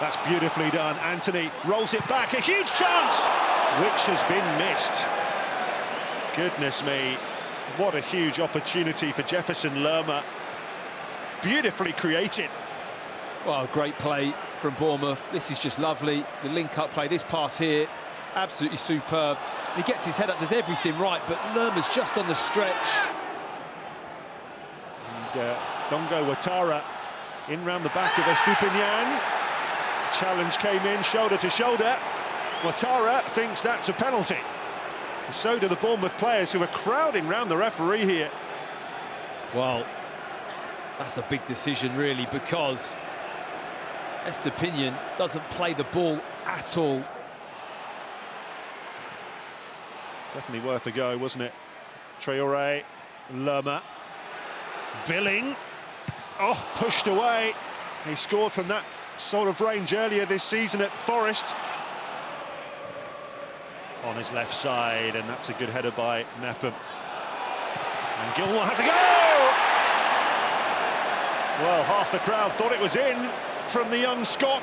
That's beautifully done. Anthony rolls it back, a huge chance, which has been missed. Goodness me, what a huge opportunity for Jefferson Lerma. Beautifully created. Well, great play from Bournemouth. This is just lovely. The link-up play, this pass here, absolutely superb. He gets his head up, does everything right, but Lerma's just on the stretch. And uh, Dango Ouattara in round the back of Estupiñan. Challenge came in, shoulder to shoulder. Ouattara thinks that's a penalty. And so do the Bournemouth players who are crowding round the referee here. Well, that's a big decision, really, because Estupiñan doesn't play the ball at all. Definitely worth a go, wasn't it? Traore, Lerma, Billing. Oh, pushed away. He scored from that sort of range earlier this season at Forest. On his left side, and that's a good header by Mepham. And Gilmour has a go! Well, half the crowd thought it was in from the young Scot.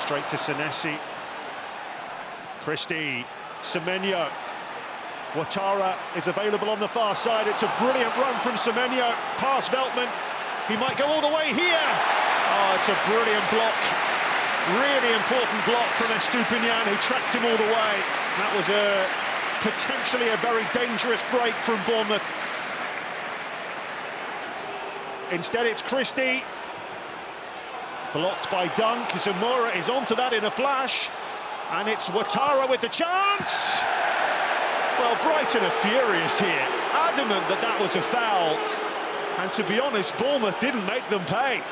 Straight to Senesi. Christie, Semenyo. Ouattara is available on the far side. It's a brilliant run from Semenyo, past Veltman. He might go all the way here. Oh, it's a brilliant block. Really important block from Estupiñan, who tracked him all the way. That was a potentially a very dangerous break from Bournemouth. Instead, it's Christie. Blocked by Dunk. Zamora is onto that in a flash. And it's Ouattara with the chance. Well, Brighton are furious here. Adamant that that was a foul. And to be honest, Bournemouth didn't make them pay.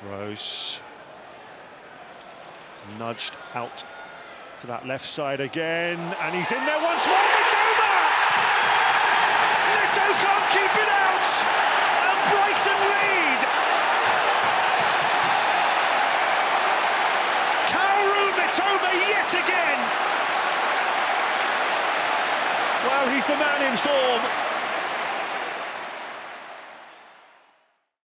Gross. Nudged out to that left side again, and he's in there once more. It's over! He's the man in form.